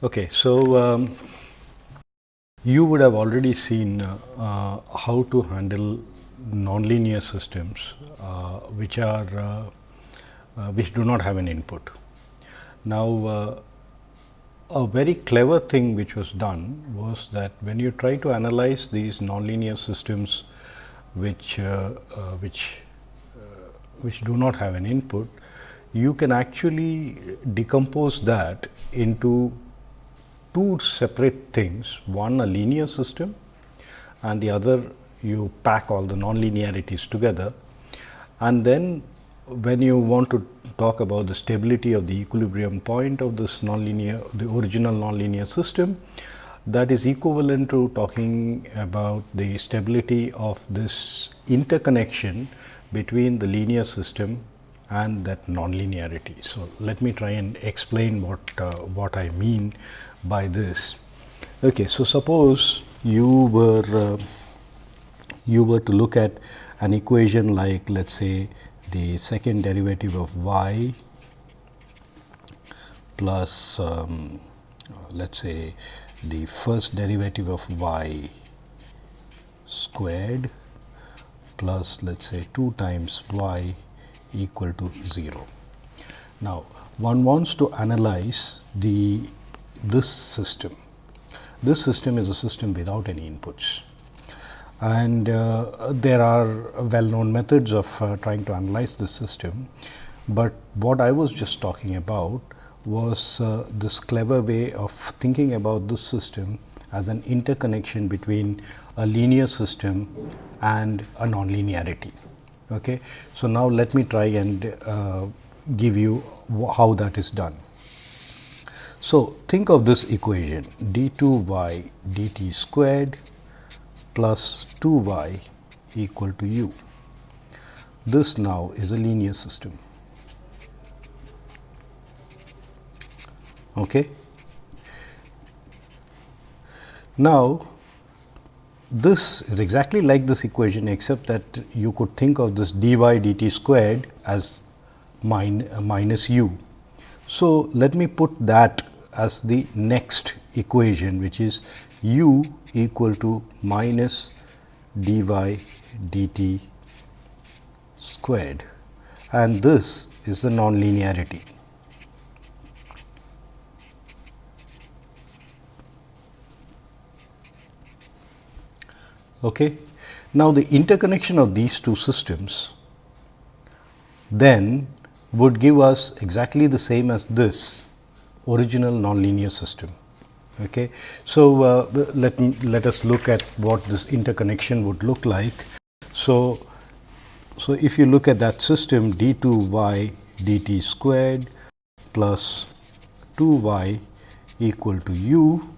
Okay, so um, you would have already seen uh, uh, how to handle nonlinear systems uh, which are uh, uh, which do not have an input. Now, a very clever thing which was done was that when you try to analyze these nonlinear systems which which which do not have an input, you can actually decompose that into two separate things, one a linear system and the other you pack all the nonlinearities together. And then when you want to talk about the stability of the equilibrium point of this nonlinear, the original nonlinear system, that is equivalent to talking about the stability of this interconnection between the linear system and that nonlinearity. So, let me try and explain what, uh, what I mean by this. Okay, so, suppose you were uh, you were to look at an equation like let us say the second derivative of y plus um, let us say the first derivative of y squared plus let us say 2 times y equal to 0. Now, one wants to analyze the this system. This system is a system without any inputs and uh, there are well known methods of uh, trying to analyze this system. But what I was just talking about was uh, this clever way of thinking about this system as an interconnection between a linear system and a nonlinearity. Okay. So, now let me try and uh, give you how that is done. So, think of this equation d 2 y dt squared plus 2 y equal to u. This now is a linear system. Okay. Now, this is exactly like this equation except that you could think of this dy dt squared as min, minus u. So, let me put that as the next equation which is u equal to minus dy dt squared and this is the nonlinearity. Okay. Now, the interconnection of these two systems then would give us exactly the same as this original nonlinear system. Okay. So, uh, let, let us look at what this interconnection would look like. So, so if you look at that system d 2 y dt squared plus 2 y equal to u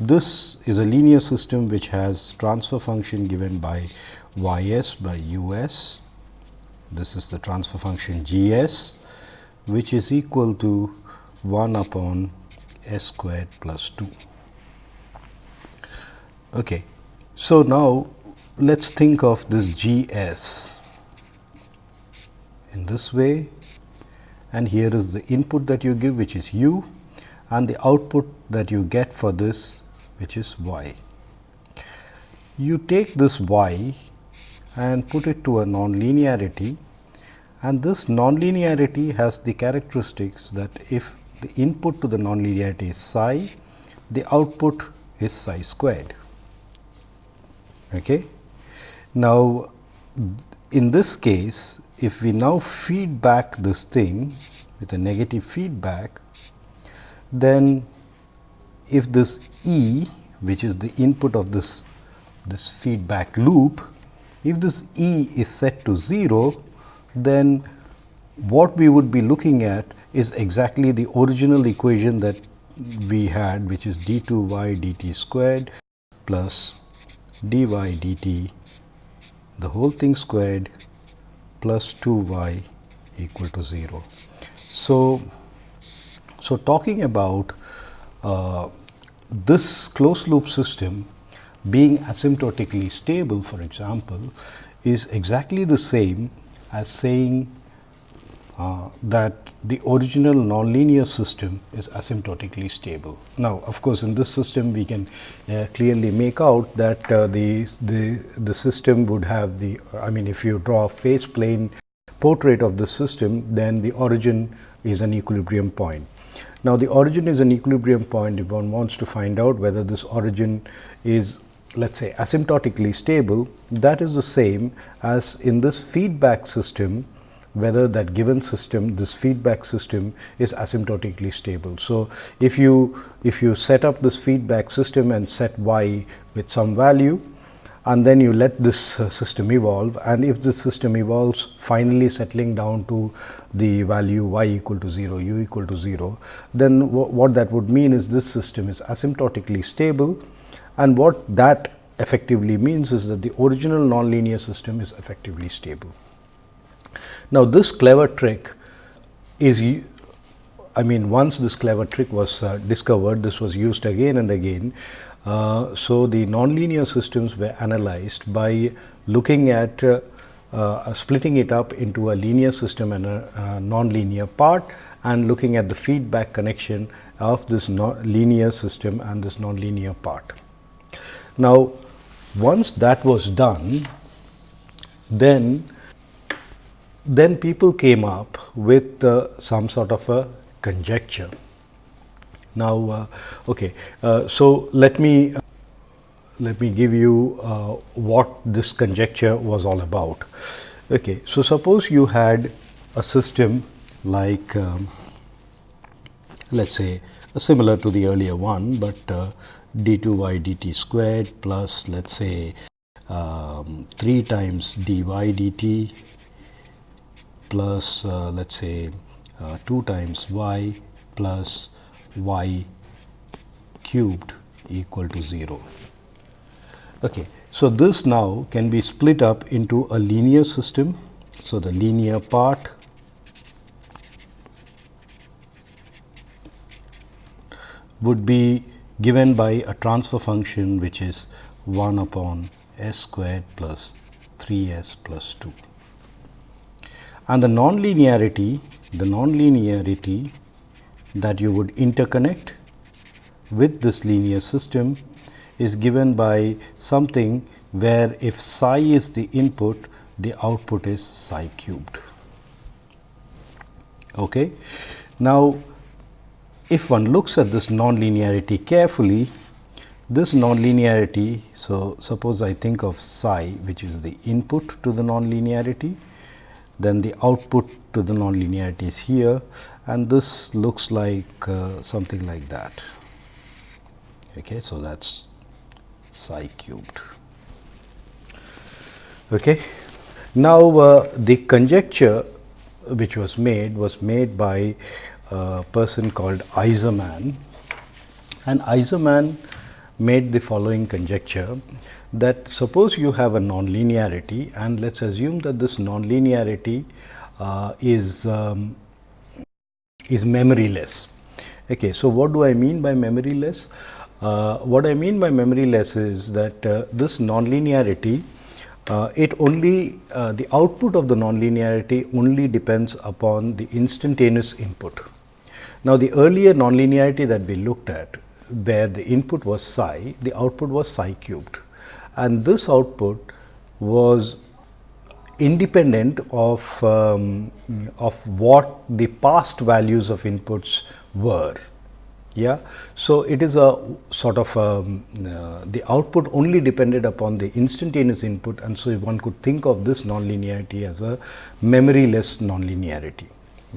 this is a linear system which has transfer function given by y s by u s. This is the transfer function g s which is equal to 1 upon s squared plus 2. Okay. So, now let us think of this g s in this way and here is the input that you give which is u and the output that you get for this which is y. You take this y and put it to a nonlinearity and this nonlinearity has the characteristics that if the input to the nonlinearity is psi, the output is psi squared. Okay. Now, in this case, if we now feed back this thing with a negative feedback, then if this E which is the input of this, this feedback loop, if this E is set to 0, then what we would be looking at is exactly the original equation that we had which is d 2 y dt squared plus dy dt the whole thing squared plus 2 y equal to 0. So, so talking about uh, this closed loop system being asymptotically stable for example, is exactly the same as saying uh, that the original nonlinear system is asymptotically stable. Now, of course, in this system we can uh, clearly make out that uh, the, the, the system would have the, I mean if you draw a phase plane portrait of the system, then the origin is an equilibrium point. Now, the origin is an equilibrium point if one wants to find out whether this origin is let us say asymptotically stable that is the same as in this feedback system whether that given system this feedback system is asymptotically stable. So, if you if you set up this feedback system and set y with some value and then you let this uh, system evolve and if this system evolves finally settling down to the value y equal to 0 u equal to 0 then what that would mean is this system is asymptotically stable and what that effectively means is that the original nonlinear system is effectively stable. Now, this clever trick is I mean once this clever trick was uh, discovered this was used again and again. Uh, so, the nonlinear systems were analyzed by looking at uh, uh splitting it up into a linear system and a, a nonlinear part and looking at the feedback connection of this linear system and this nonlinear part. Now, once that was done, then then people came up with uh, some sort of a conjecture. Now, uh, okay, uh, so let me let me give you uh, what this conjecture was all about. Okay, so suppose you had a system like um, let us say similar to the earlier one, but uh, d2y dt squared plus let us say um, 3 times dy dt plus uh, let us say uh, 2 times y plus y cubed equal to 0. Okay. So, this now can be split up into a linear system. So, the linear part would be given by a transfer function which is 1 upon s squared plus 3 s plus 2. And the nonlinearity, the nonlinearity that you would interconnect with this linear system is given by something where if psi is the input, the output is psi cubed. Okay. Now, if one looks at this nonlinearity carefully, this nonlinearity, so suppose I think of psi which is the input to the nonlinearity, then the output to the nonlinearity is here and this looks like uh, something like that. Okay, so that is psi cubed. Okay. Now, uh, the conjecture which was made was made by a person called Aizerman and Aizerman made the following conjecture that suppose you have a nonlinearity and let us assume that this nonlinearity uh, is um, is memoryless. Okay, so what do I mean by memoryless? Uh, what I mean by memoryless is that uh, this nonlinearity uh, it only uh, the output of the nonlinearity only depends upon the instantaneous input. Now, the earlier nonlinearity that we looked at where the input was psi, the output was psi cubed and this output was independent of, um, of what the past values of inputs were. Yeah. So, it is a sort of um, uh, the output only depended upon the instantaneous input and so one could think of this nonlinearity as a memoryless nonlinearity.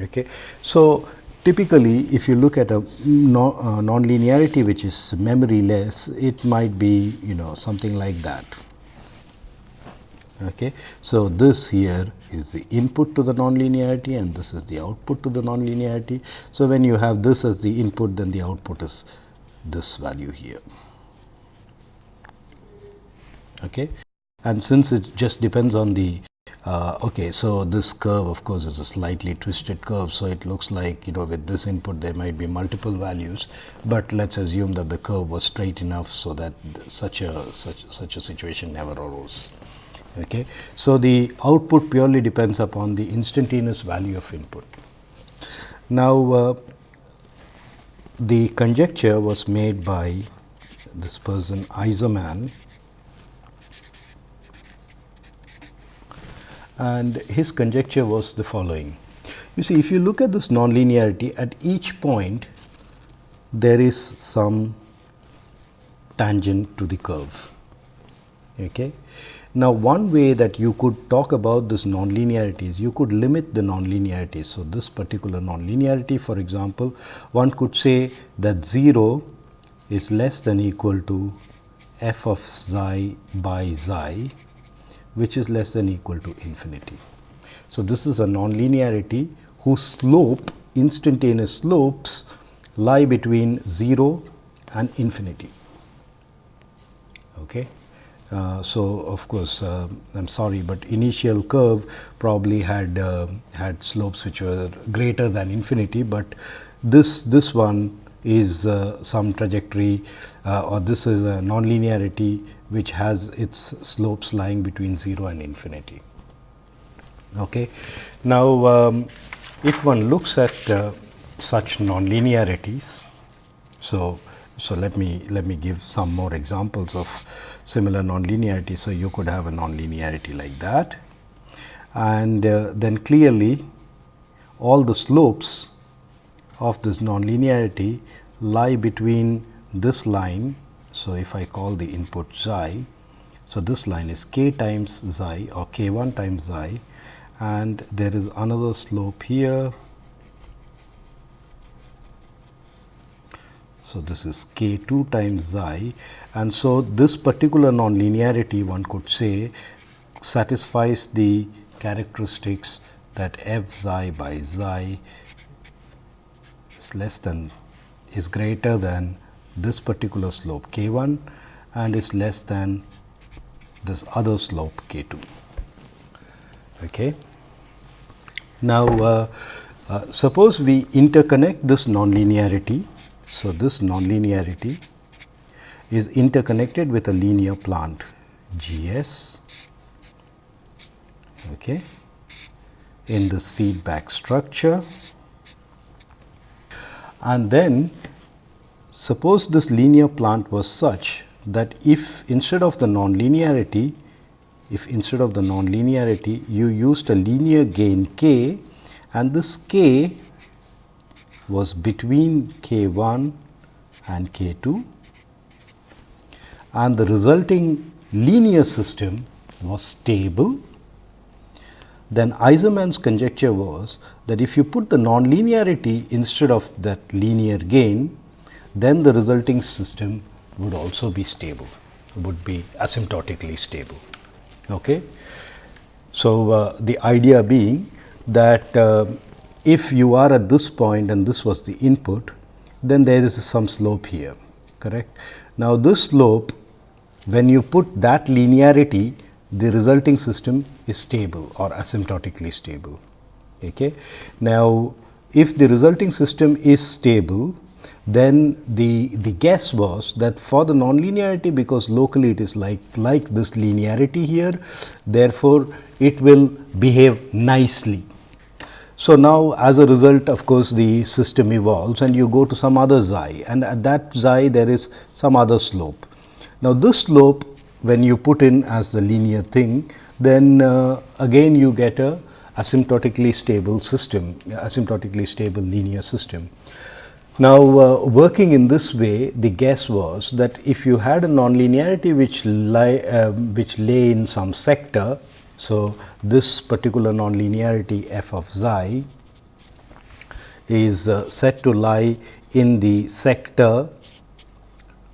Okay. So, Typically, if you look at a uh, nonlinearity which is memoryless, it might be you know something like that. Okay. So, this here is the input to the nonlinearity and this is the output to the nonlinearity. So, when you have this as the input then the output is this value here. Okay. And since it just depends on the uh, okay, so this curve of course is a slightly twisted curve. So, it looks like you know with this input there might be multiple values, but let us assume that the curve was straight enough. So, that such a such such a situation never arose. Okay. So, the output purely depends upon the instantaneous value of input. Now, uh, the conjecture was made by this person Aizerman and his conjecture was the following. You see if you look at this nonlinearity at each point there is some tangent to the curve. Okay. Now, one way that you could talk about this nonlinearities, you could limit the nonlinearities. So, this particular nonlinearity for example, one could say that 0 is less than equal to f of xi by xi, which is less than equal to infinity. So, this is a nonlinearity whose slope instantaneous slopes lie between 0 and infinity. Okay. Uh, so, of course, uh, I am sorry, but initial curve probably had uh, had slopes which were greater than infinity, but this this one is uh, some trajectory uh, or this is a nonlinearity which has its slopes lying between 0 and infinity. Okay. Now, um, if one looks at such nonlinearities, so so, let me let me give some more examples of similar nonlinearity. So, you could have a nonlinearity like that and uh, then clearly all the slopes of this nonlinearity lie between this line. So, if I call the input xi, so this line is k times xi or k 1 times xi and there is another slope here So, this is k 2 times xi and so this particular nonlinearity one could say satisfies the characteristics that f xi by xi less than is greater than this particular slope k 1 and is less than this other slope k 2. Okay. Now, uh, uh, suppose we interconnect this nonlinearity so, this nonlinearity is interconnected with a linear plant G s okay, in this feedback structure and then suppose this linear plant was such that if instead of the nonlinearity if instead of the nonlinearity you used a linear gain k and this k was between k 1 and k 2 and the resulting linear system was stable, then Aizerman's conjecture was that if you put the nonlinearity instead of that linear gain, then the resulting system would also be stable, would be asymptotically stable. Okay. So, uh, the idea being that uh, if you are at this point and this was the input, then there is some slope here, correct. Now, this slope when you put that linearity, the resulting system is stable or asymptotically stable. Okay. Now, if the resulting system is stable, then the, the guess was that for the nonlinearity because locally it is like, like this linearity here, therefore, it will behave nicely so, now as a result of course, the system evolves and you go to some other xi and at that xi there is some other slope. Now, this slope when you put in as the linear thing then uh, again you get a asymptotically stable system, asymptotically stable linear system. Now, uh, working in this way the guess was that if you had a nonlinearity which lie uh, which lay in some sector so, this particular nonlinearity f of xi is uh, to lie in the sector.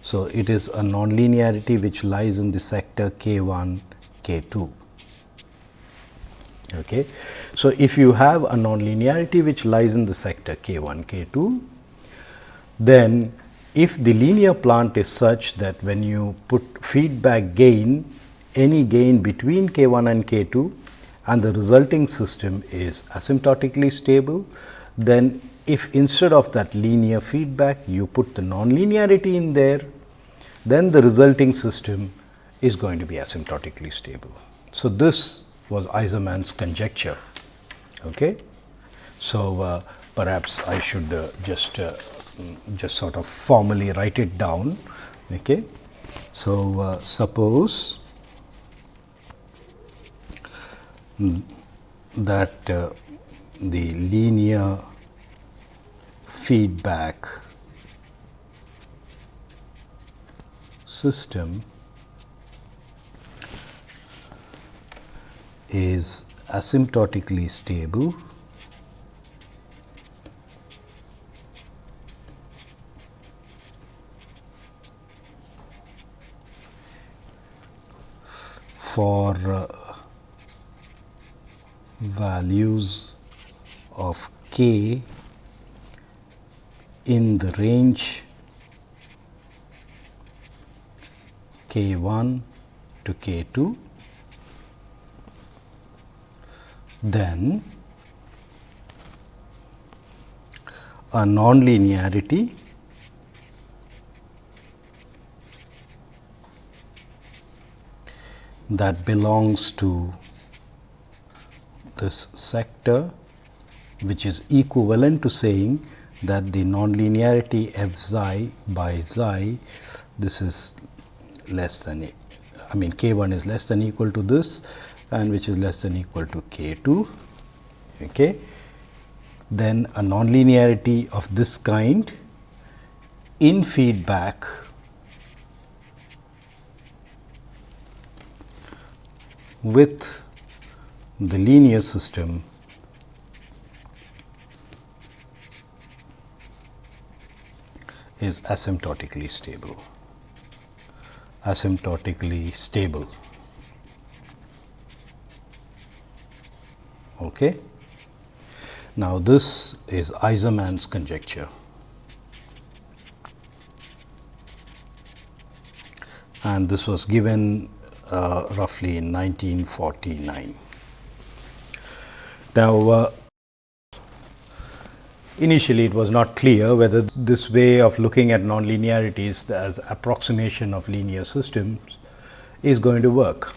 So, it is a nonlinearity which lies in the sector k 1 k 2. Okay. So, if you have a nonlinearity which lies in the sector k 1 k 2, then if the linear plant is such that when you put feedback gain any gain between k 1 and k 2 and the resulting system is asymptotically stable, then if instead of that linear feedback you put the nonlinearity in there, then the resulting system is going to be asymptotically stable. So, this was Aizerman's conjecture. Okay. So, uh, perhaps I should uh, just uh, just sort of formally write it down. Okay. So, uh, suppose that uh, the linear feedback system is asymptotically stable. For uh, values of k in the range k 1 to k 2, then a nonlinearity. That belongs to this sector which is equivalent to saying that the nonlinearity f xi by xi this is less than I mean k 1 is less than equal to this and which is less than equal to k 2. Okay. Then a nonlinearity of this kind in feedback with the linear system is asymptotically stable asymptotically stable. Okay? Now this is Aizerman's conjecture. And this was given uh, roughly in 1949 now, uh, initially it was not clear whether this way of looking at nonlinearities as approximation of linear systems is going to work.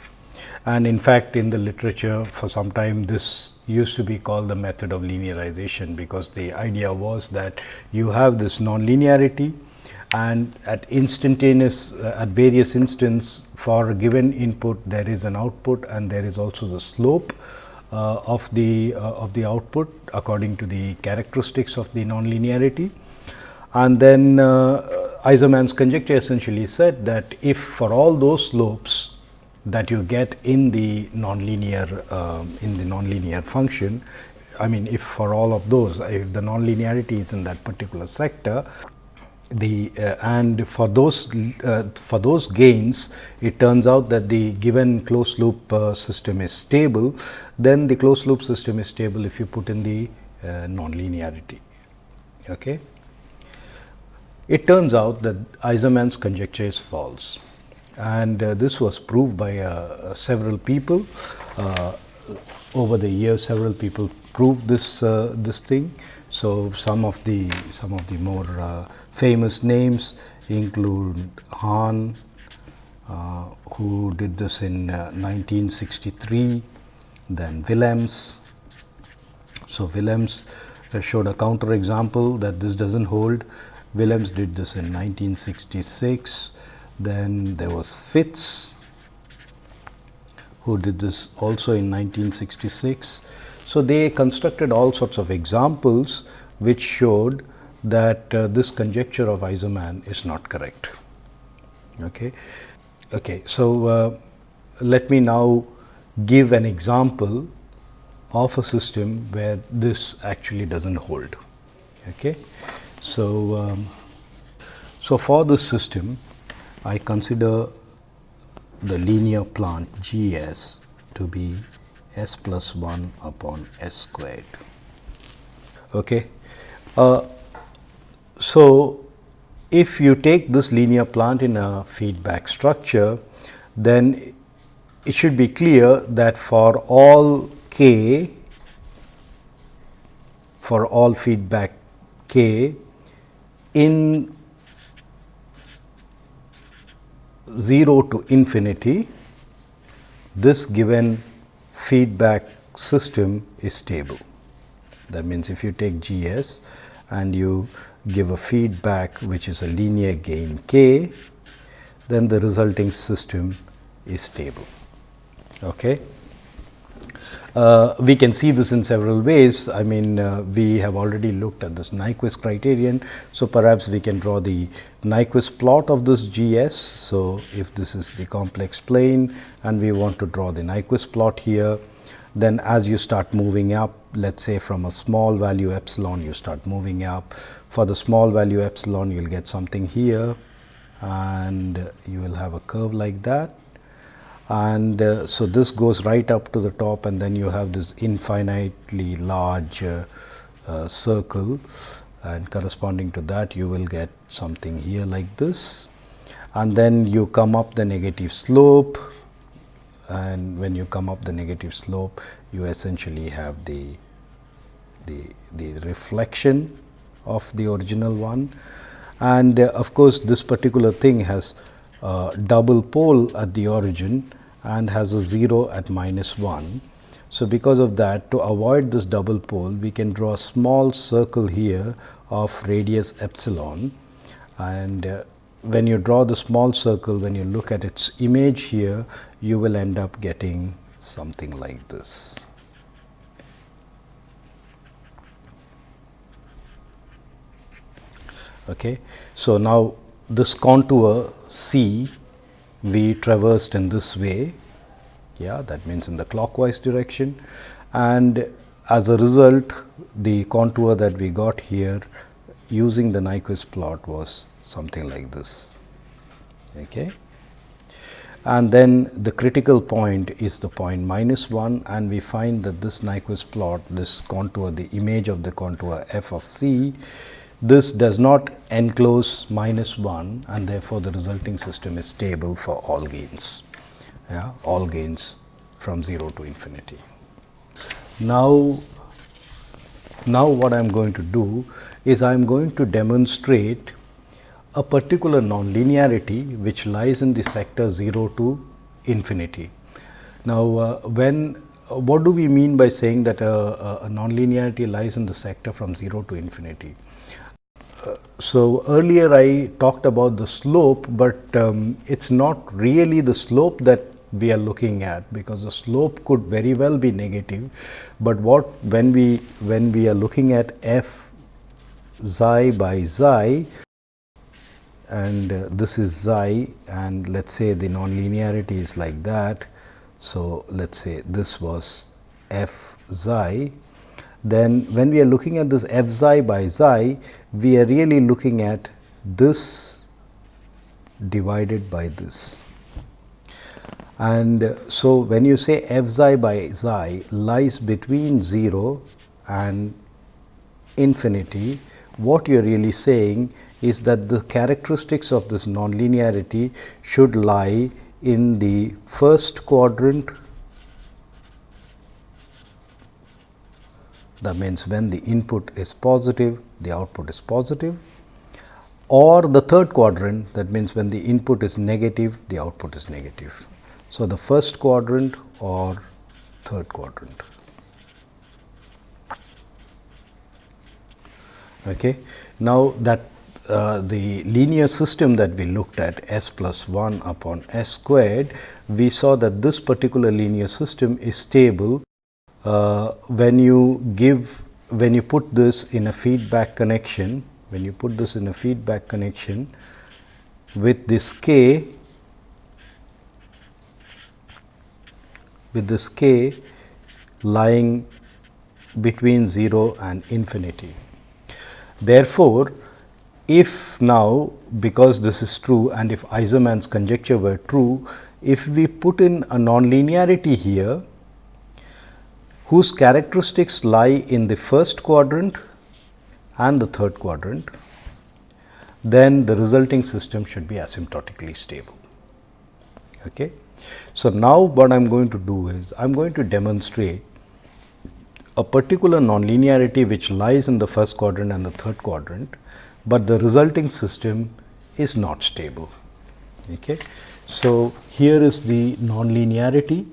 And in fact, in the literature for some time this used to be called the method of linearization, because the idea was that you have this nonlinearity and at instantaneous uh, at various instants for a given input there is an output and there is also the slope of the uh, of the output according to the characteristics of the nonlinearity. And then uh, Aizerman's conjecture essentially said that if for all those slopes that you get in the nonlinear um, in the nonlinear function, I mean if for all of those if the nonlinearity is in that particular sector, the uh, and for those uh, for those gains it turns out that the given closed loop uh, system is stable then the closed loop system is stable if you put in the uh, nonlinearity. Okay? It turns out that Aizerman's conjecture is false. And uh, this was proved by uh, several people over the years several people proved this this thing so, some of the some of the more uh, famous names include Hahn, uh, who did this in uh, 1963, then Willems. So, Willems uh, showed a counter example that this does not hold. Willems did this in 1966. Then there was Fitts, who did this also in 1966. So, they constructed all sorts of examples which showed that uh, this conjecture of Aizerman is not correct. Okay. Okay. So, uh, let me now give an example of a system where this actually does not hold. Okay. So, um, so for this system I consider the linear plant G s to be s plus 1 upon s squared. Okay. Uh, so, if you take this linear plant in a feedback structure, then it should be clear that for all k, for all feedback k in 0 to infinity, this given feedback system is stable. That means, if you take G s and you give a feedback which is a linear gain k, then the resulting system is stable. Okay. Uh, we can see this in several ways. I mean, uh, we have already looked at this Nyquist criterion. So, perhaps we can draw the Nyquist plot of this G s. So, if this is the complex plane and we want to draw the Nyquist plot here, then as you start moving up, let us say from a small value epsilon, you start moving up. For the small value epsilon, you will get something here and you will have a curve like that and uh, so this goes right up to the top and then you have this infinitely large uh, uh, circle. And corresponding to that you will get something here like this. And then you come up the negative slope. And when you come up the negative slope you essentially have the the, the reflection of the original one. And uh, of course this particular thing has double pole at the origin and has a 0 at minus 1. So, because of that to avoid this double pole we can draw a small circle here of radius epsilon and uh, when you draw the small circle when you look at its image here you will end up getting something like this. Okay. So, now this contour C we traversed in this way. Yeah that means in the clockwise direction. And as a result the contour that we got here using the Nyquist plot was something like this. Okay? And then the critical point is the point minus 1 and we find that this Nyquist plot this contour the image of the contour f of c this does not enclose minus 1 and therefore, the resulting system is stable for all gains, yeah, all gains from 0 to infinity. Now, now what I am going to do is I am going to demonstrate a particular nonlinearity which lies in the sector 0 to infinity. Now, uh, when what do we mean by saying that a, a nonlinearity lies in the sector from 0 to infinity? So earlier I talked about the slope, but um, it is not really the slope that we are looking at because the slope could very well be negative, but what when we when we are looking at f xi by xi and uh, this is xi and let us say the nonlinearity is like that. So, let us say this was f xi then when we are looking at this f xi by xi, we are really looking at this divided by this. And so, when you say f xi by xi lies between 0 and infinity, what you are really saying is that the characteristics of this nonlinearity should lie in the first quadrant That means, when the input is positive, the output is positive or the third quadrant that means, when the input is negative, the output is negative. So, the first quadrant or third quadrant. Okay. Now, that uh, the linear system that we looked at s plus 1 upon s squared, we saw that this particular linear system is stable uh, when you give when you put this in a feedback connection when you put this in a feedback connection with this k with this k lying between 0 and infinity. Therefore, if now because this is true and if Aizerman's conjecture were true, if we put in a nonlinearity here whose characteristics lie in the first quadrant and the third quadrant, then the resulting system should be asymptotically stable. Okay. So, now what I am going to do is I am going to demonstrate a particular nonlinearity which lies in the first quadrant and the third quadrant, but the resulting system is not stable. Okay. So, here is the nonlinearity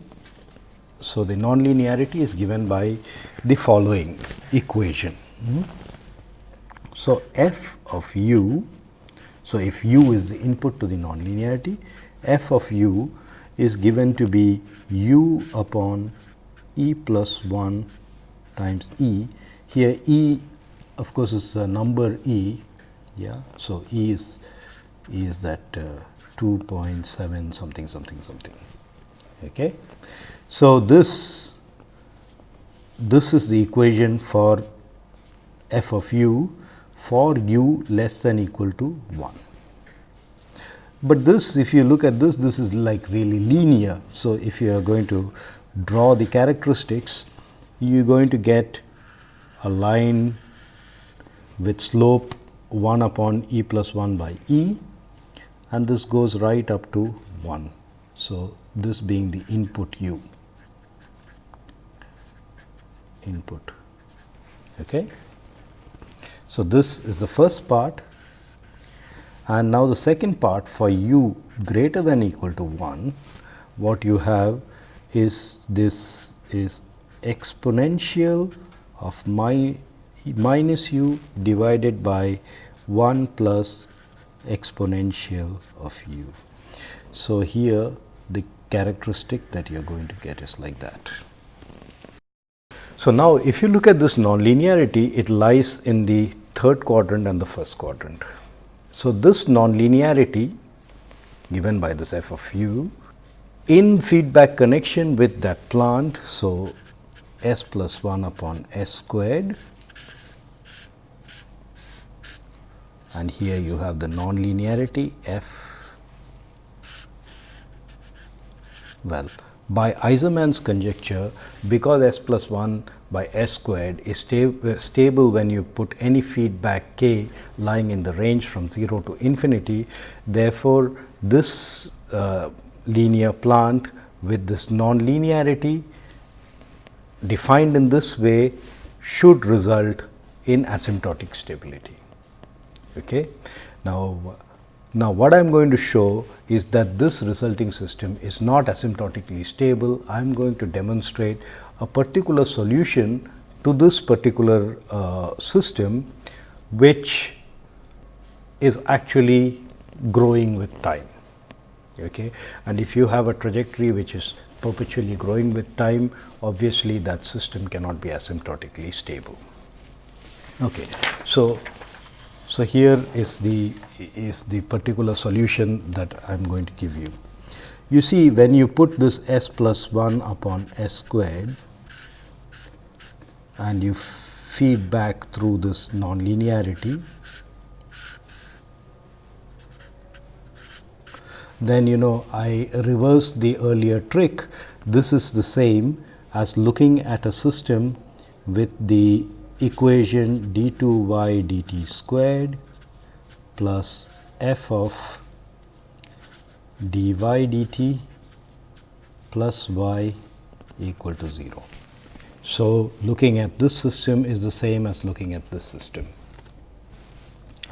so the nonlinearity is given by the following equation. Hmm? So, f of u, so if u is the input to the nonlinearity, f of u is given to be u upon e plus 1 times e. Here e of course, is a number e. Yeah. So, e is is that uh, 2.7 something something something. Okay. So, this this is the equation for f of u for u less than equal to 1. But this if you look at this this is like really linear. So, if you are going to draw the characteristics you are going to get a line with slope 1 upon e plus 1 by e and this goes right up to 1. So, this being the input u input. Okay. So, this is the first part and now the second part for u greater than equal to 1 what you have is this is exponential of my minus u divided by 1 plus exponential of u. So, here the characteristic that you are going to get is like that. So, now if you look at this nonlinearity, it lies in the third quadrant and the first quadrant. So, this nonlinearity given by this f of u in feedback connection with that plant. So, s plus 1 upon s squared and here you have the nonlinearity f well by Aizerman's conjecture because s plus 1 by s squared is sta stable when you put any feedback k lying in the range from 0 to infinity. Therefore, this uh, linear plant with this nonlinearity defined in this way should result in asymptotic stability. Okay. Now, now what I am going to show is that this resulting system is not asymptotically stable. I am going to demonstrate a particular solution to this particular uh, system, which is actually growing with time. Okay. And if you have a trajectory which is perpetually growing with time, obviously that system cannot be asymptotically stable. Okay. So, so, here is the is the particular solution that I am going to give you. You see when you put this s plus 1 upon s squared and you feed back through this nonlinearity, then you know I reverse the earlier trick. This is the same as looking at a system with the equation d 2 y dt squared plus f of dy dt plus y equal to 0. So, looking at this system is the same as looking at this system.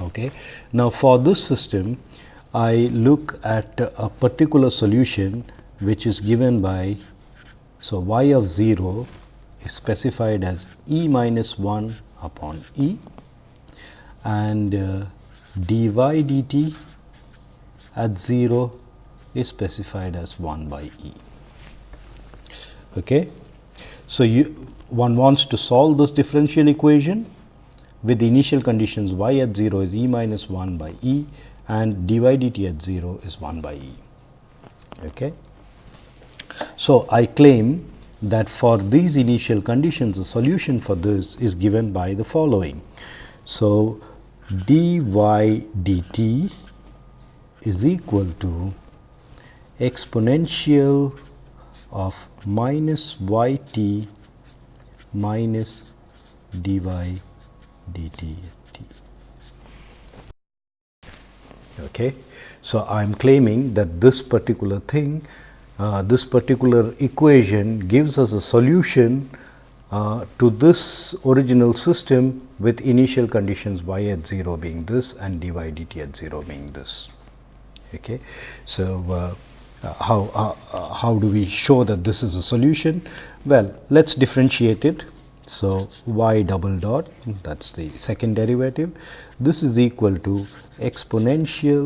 Okay. Now, for this system I look at a particular solution which is given by so y of 0 is specified as e minus 1 upon e and uh, dy dt at 0 is specified as 1 by e. Okay. So, you one wants to solve this differential equation with the initial conditions y at 0 is e minus 1 by e and dy dt at 0 is 1 by e. Okay. So, I claim that for these initial conditions the solution for this is given by the following. So, dy dt is equal to exponential of minus y t minus dy dt t. Okay. So, I am claiming that this particular thing this particular equation gives us a solution uh, to this original system with initial conditions y at 0 being this and dy dt at 0 being this. Okay. So, uh, uh, how, uh, how do we show that this is a solution? Well, let us differentiate it. So, y double dot that is the second derivative. This is equal to exponential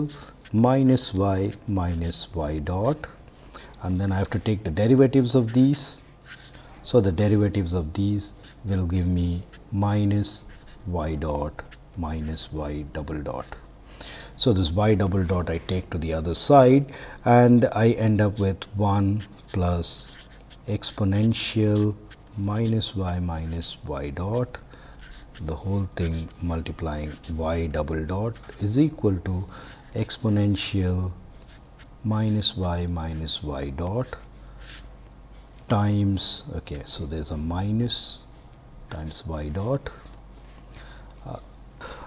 minus y minus y dot and then I have to take the derivatives of these. So, the derivatives of these will give me minus y dot minus y double dot. So, this y double dot I take to the other side and I end up with 1 plus exponential minus y minus y dot the whole thing multiplying y double dot is equal to exponential minus y minus y dot times okay so there's a minus times y dot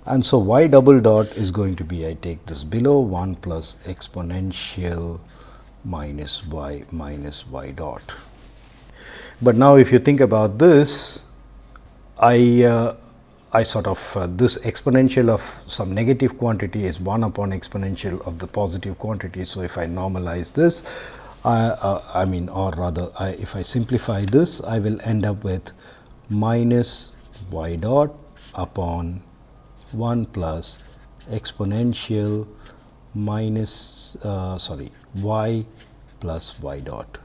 and so y double dot is going to be I take this below 1 plus exponential minus y minus y dot. But now if you think about this, I uh, I sort of uh, this exponential of some negative quantity is 1 upon exponential of the positive quantity. So, if I normalize this, uh, I mean or rather I, if I simplify this, I will end up with minus y dot upon 1 plus exponential minus uh, sorry y plus y dot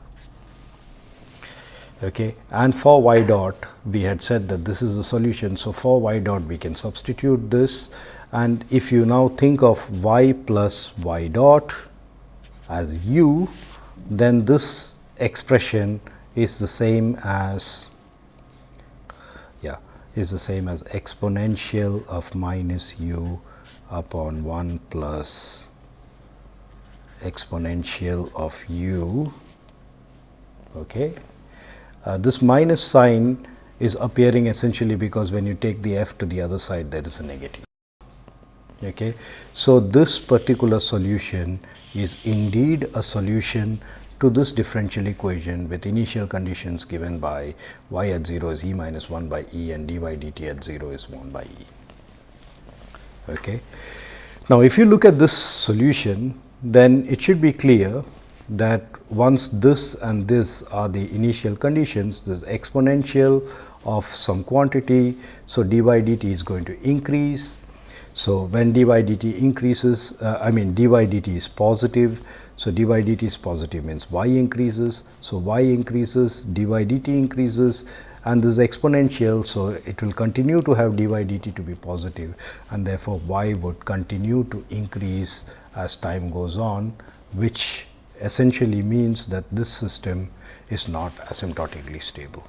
okay and for y dot we had said that this is the solution so for y dot we can substitute this and if you now think of y plus y dot as u then this expression is the same as yeah is the same as exponential of minus u upon 1 plus exponential of u. Okay. Uh, this minus sign is appearing essentially because when you take the f to the other side there is a negative. Okay. So, this particular solution is indeed a solution to this differential equation with initial conditions given by y at 0 is e minus 1 by e and dy dt at 0 is 1 by e. Okay. Now, if you look at this solution, then it should be clear that once this and this are the initial conditions, this exponential of some quantity. So, dy dt is going to increase. So, when dy dt increases, uh, I mean dy dt is positive, so, dy dt is positive means y increases. So, y increases, dy dt increases and this is exponential. So, it will continue to have dy dt to be positive and therefore, y would continue to increase as time goes on, which essentially means that this system is not asymptotically stable.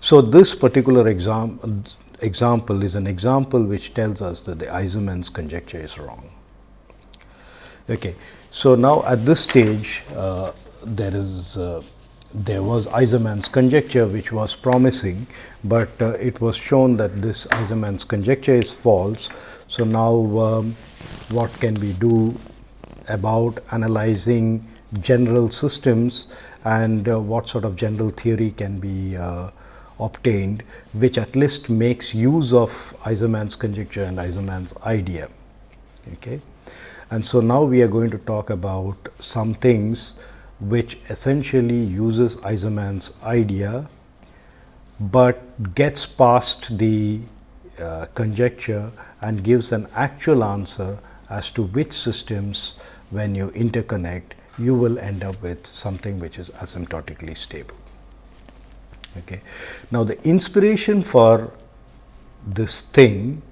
So, this particular exam example is an example which tells us that the Aizerman's conjecture is wrong. Okay. So, now at this stage uh, there is uh, there was Aizerman's conjecture which was promising, but uh, it was shown that this Aizerman's conjecture is false. So, now um, what can we do about analyzing general systems and uh, what sort of general theory can be uh, obtained, which at least makes use of Aizerman's conjecture and Aizerman's idea. Okay. And so, now we are going to talk about some things which essentially uses Aizerman's idea, but gets past the uh, conjecture and gives an actual answer as to which systems when you interconnect you will end up with something which is asymptotically stable. Okay. Now, the inspiration for this thing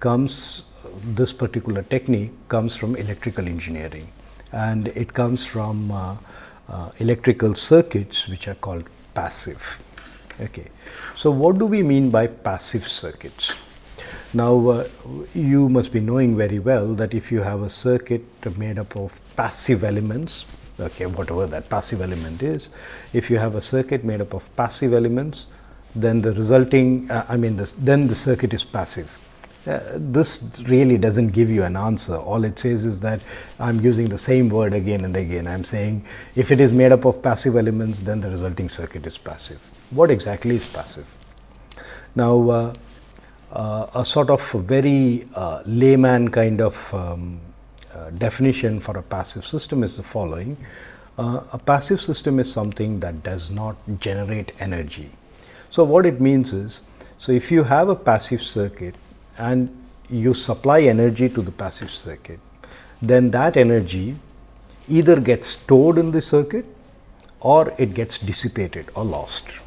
comes this particular technique comes from electrical engineering and it comes from uh, uh, electrical circuits which are called passive. Okay. So, what do we mean by passive circuits? Now, uh, you must be knowing very well that if you have a circuit made up of passive elements, okay, whatever that passive element is, if you have a circuit made up of passive elements, then the resulting, uh, I mean, this, then the circuit is passive uh, this really doesn't give you an answer. All it says is that I am using the same word again and again. I am saying if it is made up of passive elements, then the resulting circuit is passive. What exactly is passive? Now, uh, a sort of very uh, layman kind of um, uh, definition for a passive system is the following. Uh, a passive system is something that does not generate energy. So, what it means is, so if you have a passive circuit and you supply energy to the passive circuit, then that energy either gets stored in the circuit or it gets dissipated or lost.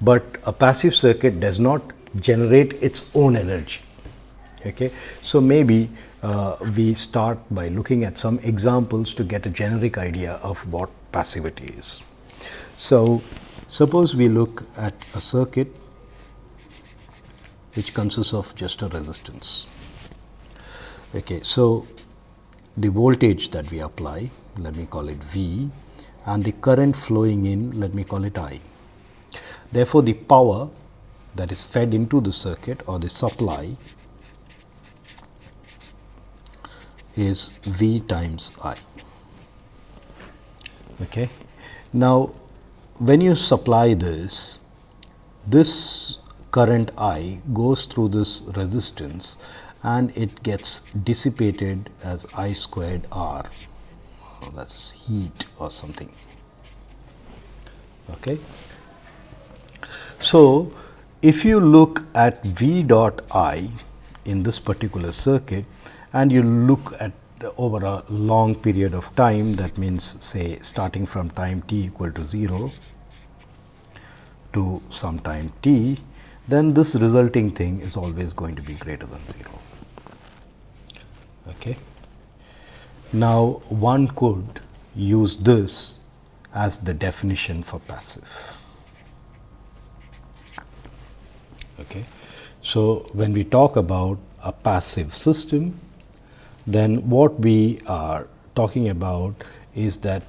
But a passive circuit does not generate its own energy. Okay. So, maybe uh, we start by looking at some examples to get a generic idea of what passivity is. So, suppose we look at a circuit which consists of just a resistance. Okay. So, the voltage that we apply let me call it V and the current flowing in let me call it I. Therefore, the power that is fed into the circuit or the supply is V times I. Okay. Now, when you supply this, this current I goes through this resistance and it gets dissipated as I squared R oh, that is heat or something. Okay. So, if you look at V dot I in this particular circuit and you look at over a long period of time that means say starting from time t equal to 0 to some time t, then this resulting thing is always going to be greater than 0. Okay. Now, one could use this as the definition for passive. Okay. So, when we talk about a passive system, then what we are talking about is that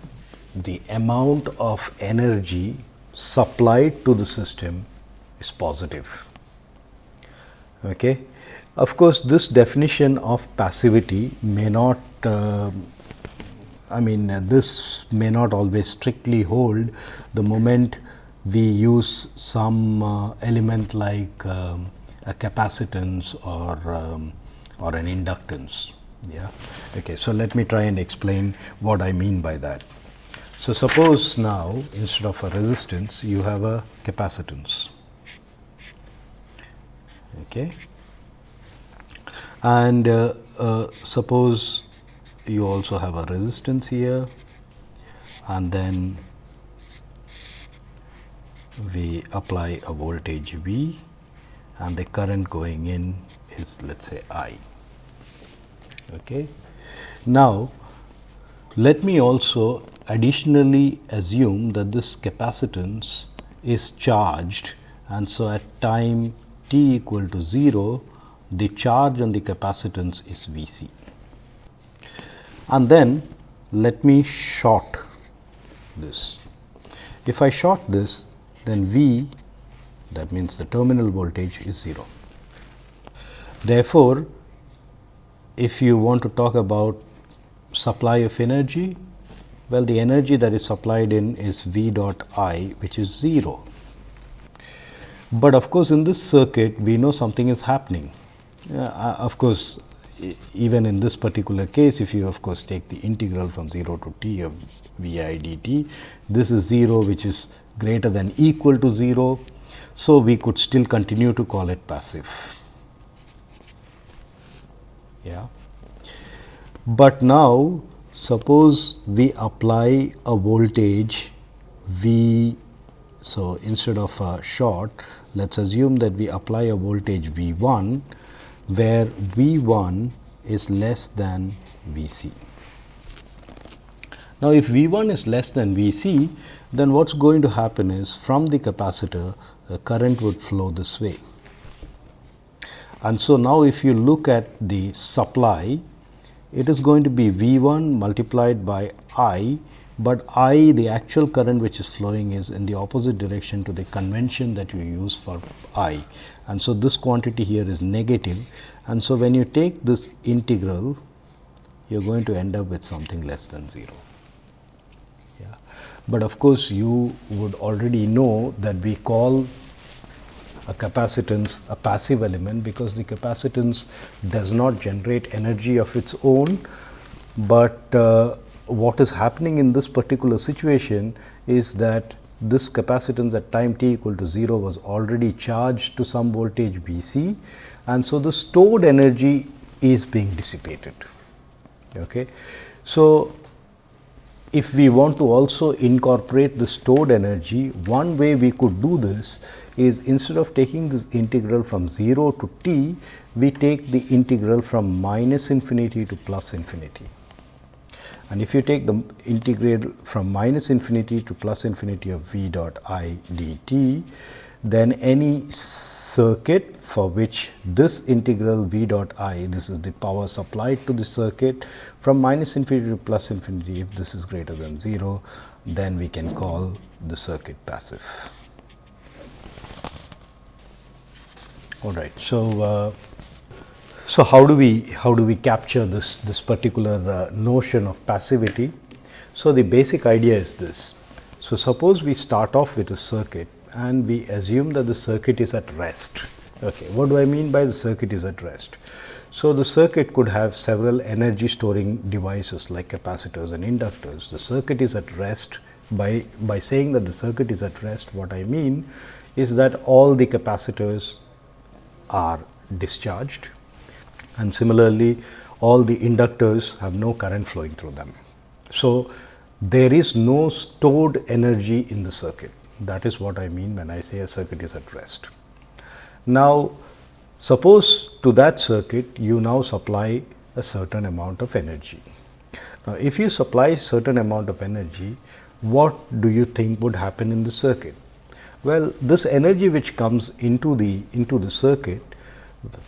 the amount of energy supplied to the system is positive. Okay. Of course, this definition of passivity may not uh, I mean this may not always strictly hold the moment we use some uh, element like um, a capacitance or um, or an inductance. Yeah? Okay so let me try and explain what i mean by that. So suppose now instead of a resistance you have a capacitance. Okay? And uh, uh, suppose you also have a resistance here and then we apply a voltage V and the current going in is let us say I. Okay. Now, let me also additionally assume that this capacitance is charged and so at time t equal to 0 the charge on the capacitance is V c. And then let me short this. If I short this, then V that means the terminal voltage is 0. Therefore, if you want to talk about supply of energy, well the energy that is supplied in is V dot I which is 0. But of course, in this circuit we know something is happening uh, of course, even in this particular case, if you of course take the integral from 0 to t of v i dt, this is 0 which is greater than equal to 0. So, we could still continue to call it passive. Yeah. But now, suppose we apply a voltage V. So, instead of a short, let us assume that we apply a voltage V 1 where V 1 is less than V c. Now, if V 1 is less than V c, then what is going to happen is from the capacitor the current would flow this way. And so, now if you look at the supply, it is going to be V 1 multiplied by I but I the actual current which is flowing is in the opposite direction to the convention that you use for I. And so, this quantity here is negative and so when you take this integral you are going to end up with something less than 0. But of course, you would already know that we call a capacitance a passive element because the capacitance does not generate energy of its own, but uh, what is happening in this particular situation is that this capacitance at time t equal to 0 was already charged to some voltage V c and so the stored energy is being dissipated. Okay. So, if we want to also incorporate the stored energy, one way we could do this is instead of taking this integral from 0 to t, we take the integral from minus infinity to plus infinity. And if you take the integral from minus infinity to plus infinity of v dot i dt, then any circuit for which this integral v dot i, this is the power supplied to the circuit from minus infinity to plus infinity, if this is greater than 0, then we can call the circuit passive. All right. So, uh, so how do we how do we capture this this particular uh, notion of passivity? So, the basic idea is this. So, suppose we start off with a circuit and we assume that the circuit is at rest. Okay. What do I mean by the circuit is at rest? So, the circuit could have several energy storing devices like capacitors and inductors. The circuit is at rest by, by saying that the circuit is at rest what I mean is that all the capacitors are discharged and similarly all the inductors have no current flowing through them. So, there is no stored energy in the circuit that is what I mean when I say a circuit is at rest. Now, suppose to that circuit you now supply a certain amount of energy. Now, if you supply certain amount of energy, what do you think would happen in the circuit? Well, this energy which comes into the into the circuit,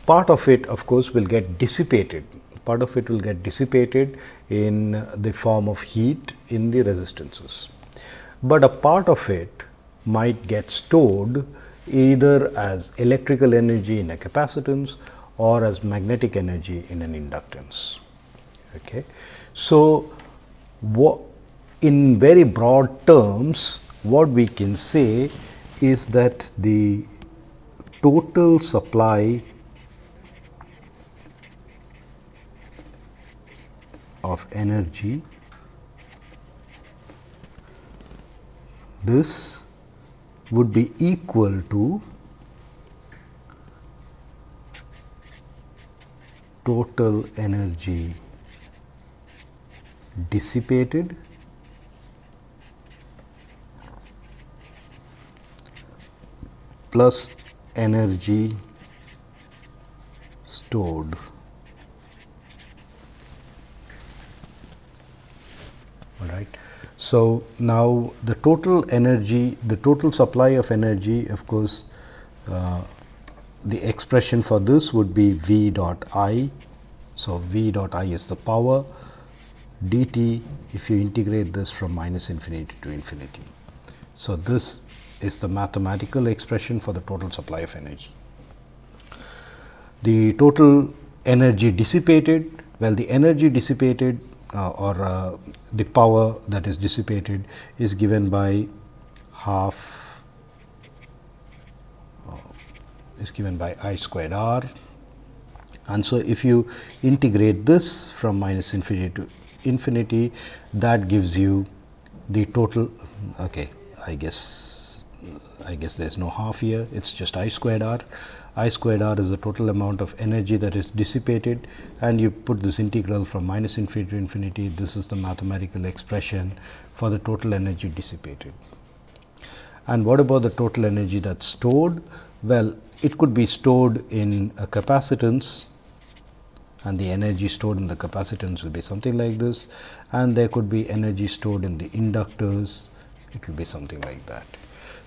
part of it of course will get dissipated. Part of it will get dissipated in the form of heat in the resistances, but a part of it might get stored either as electrical energy in a capacitance or as magnetic energy in an inductance. Okay. So, in very broad terms what we can say is that the total supply of energy this would be equal to total energy dissipated plus energy stored. All right. So, now the total energy, the total supply of energy of course, uh, the expression for this would be V dot I. So, V dot I is the power dt if you integrate this from minus infinity to infinity. So, this is the mathematical expression for the total supply of energy. The total energy dissipated, well the energy dissipated or uh, the power that is dissipated is given by half uh, is given by I squared r. And so, if you integrate this from minus infinity to infinity that gives you the total okay I guess I guess there is no half here it is just I squared r I squared r is the total amount of energy that is dissipated and you put this integral from minus infinity to infinity. This is the mathematical expression for the total energy dissipated. And what about the total energy that's stored? Well, it could be stored in a capacitance and the energy stored in the capacitance will be something like this and there could be energy stored in the inductors, it will be something like that.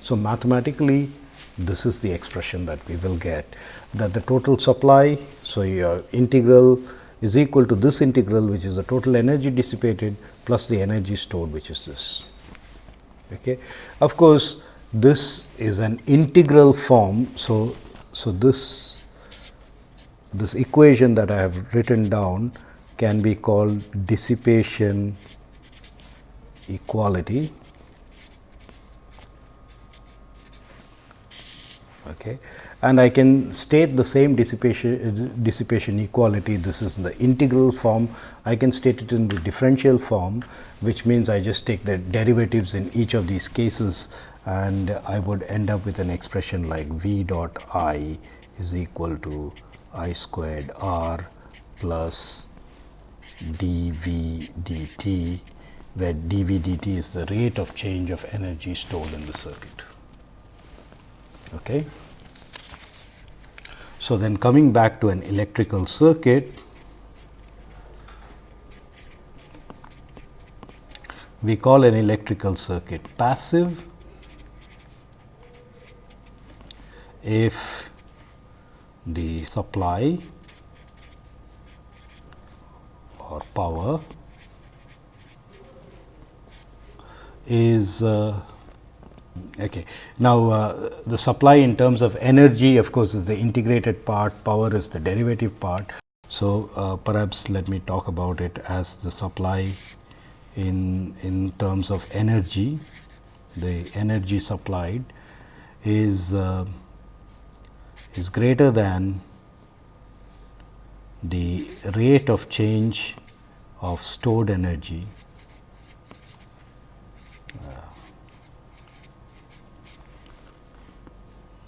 So, mathematically this is the expression that we will get that the total supply. So, your integral is equal to this integral which is the total energy dissipated plus the energy stored which is this. Okay. Of course, this is an integral form. So, so this this equation that I have written down can be called dissipation equality Okay. And I can state the same dissipation, dissipation equality, this is the integral form, I can state it in the differential form, which means I just take the derivatives in each of these cases and I would end up with an expression like v dot i is equal to i squared r plus dv dt, where dv dt is the rate of change of energy stored in the circuit. Okay. So, then coming back to an electrical circuit, we call an electrical circuit passive if the supply or power is uh, okay. Now, uh, the supply in terms of energy of course, is the integrated part, power is the derivative part. So, uh, perhaps let me talk about it as the supply in, in terms of energy, the energy supplied is, uh, is greater than the rate of change of stored energy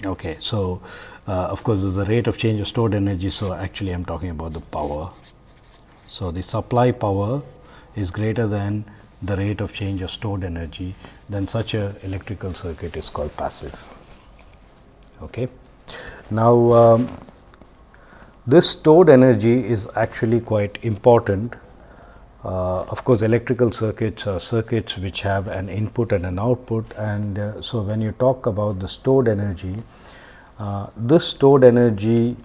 Okay. So, uh, of course, there is a rate of change of stored energy. So, actually I am talking about the power. So, the supply power is greater than the rate of change of stored energy, then such a electrical circuit is called passive. Okay. Now, um, this stored energy is actually quite important uh, of course, electrical circuits are circuits which have an input and an output and uh, so when you talk about the stored energy, uh, this stored energy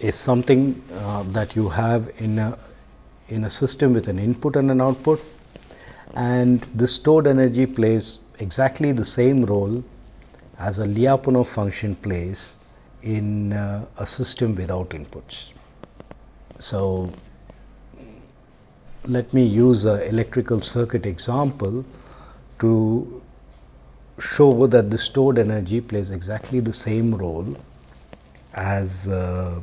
is something uh, that you have in a in a system with an input and an output and this stored energy plays exactly the same role as a Lyapunov function plays in uh, a system without inputs. So, let me use a electrical circuit example to show that the stored energy plays exactly the same role as uh,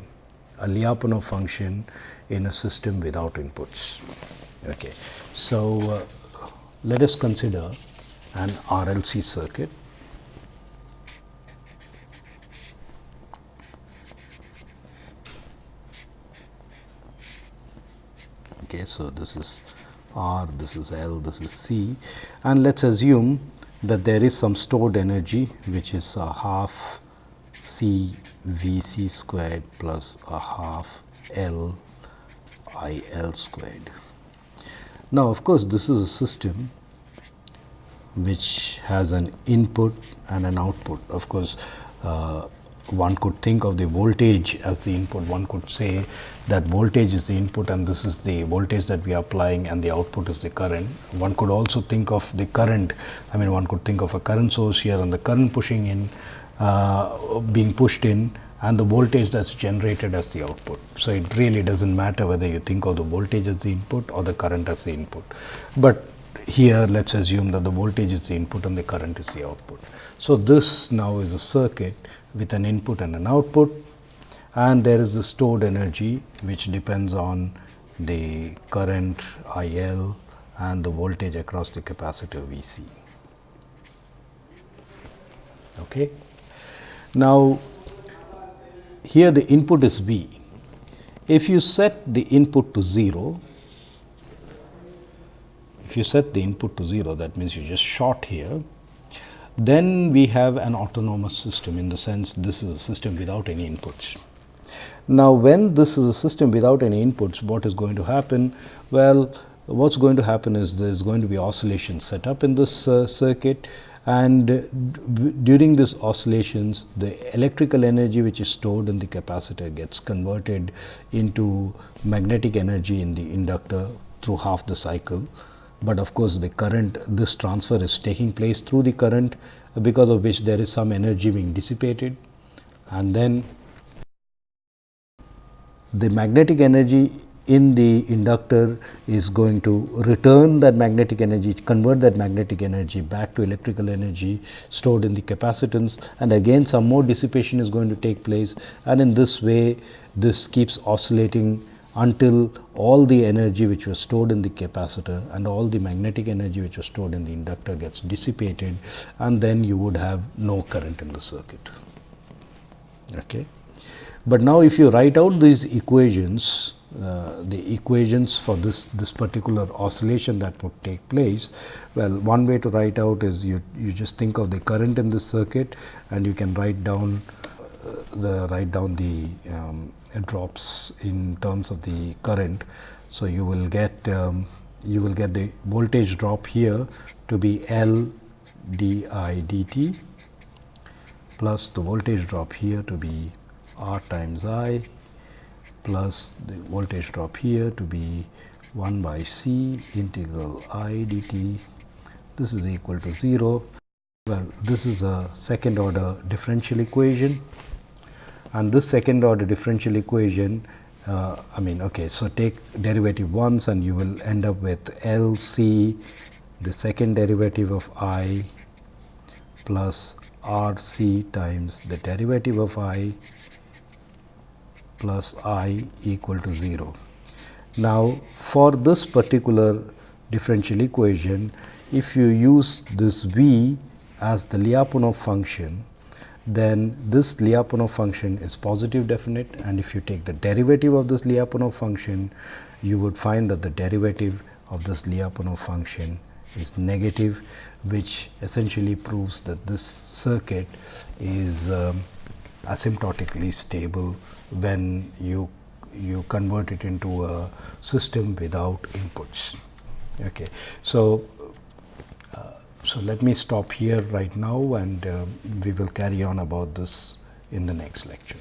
a Lyapunov function in a system without inputs. Okay. So, uh, let us consider an RLC circuit okay. So, this is R, this is L, this is C and let us assume that there is some stored energy which is a half C V C squared plus a half L I L squared. Now, of course, this is a system which has an input and an output. Of course, uh, one could think of the voltage as the input. One could say that voltage is the input and this is the voltage that we are applying and the output is the current. One could also think of the current, I mean one could think of a current source here and the current pushing in, uh, being pushed in and the voltage that is generated as the output. So, it really does not matter whether you think of the voltage as the input or the current as the input. But here let us assume that the voltage is the input and the current is the output. So, this now is a circuit with an input and an output and there is the stored energy which depends on the current I L and the voltage across the capacitor V c. Okay. Now, here the input is V. If you set the input to 0, if you set the input to 0 that means you just short here then we have an autonomous system in the sense this is a system without any inputs. Now, when this is a system without any inputs, what is going to happen? Well, what is going to happen is there is going to be oscillation set up in this uh, circuit and during these oscillations the electrical energy which is stored in the capacitor gets converted into magnetic energy in the inductor through half the cycle but of course, the current this transfer is taking place through the current because of which there is some energy being dissipated. And then the magnetic energy in the inductor is going to return that magnetic energy, convert that magnetic energy back to electrical energy stored in the capacitance. And again some more dissipation is going to take place. And in this way this keeps oscillating until all the energy which was stored in the capacitor and all the magnetic energy which was stored in the inductor gets dissipated and then you would have no current in the circuit. Okay. But now if you write out these equations, uh, the equations for this this particular oscillation that would take place well one way to write out is you you just think of the current in this circuit and you can write down uh, the write down the um, drops in terms of the current so you will get um, you will get the voltage drop here to be L d I dt plus the voltage drop here to be R times I plus the voltage drop here to be 1 by C integral I dt. This is equal to 0. Well, this is a second order differential equation and this second order differential equation uh, I mean okay. So, take derivative once and you will end up with L C the second derivative of I plus R C times the derivative of I plus i equal to 0. Now, for this particular differential equation, if you use this v as the Lyapunov function, then this Lyapunov function is positive definite and if you take the derivative of this Lyapunov function, you would find that the derivative of this Lyapunov function is negative, which essentially proves that this circuit is um, asymptotically stable when you you convert it into a system without inputs. Okay. So, so let me stop here right now and uh, we will carry on about this in the next lecture.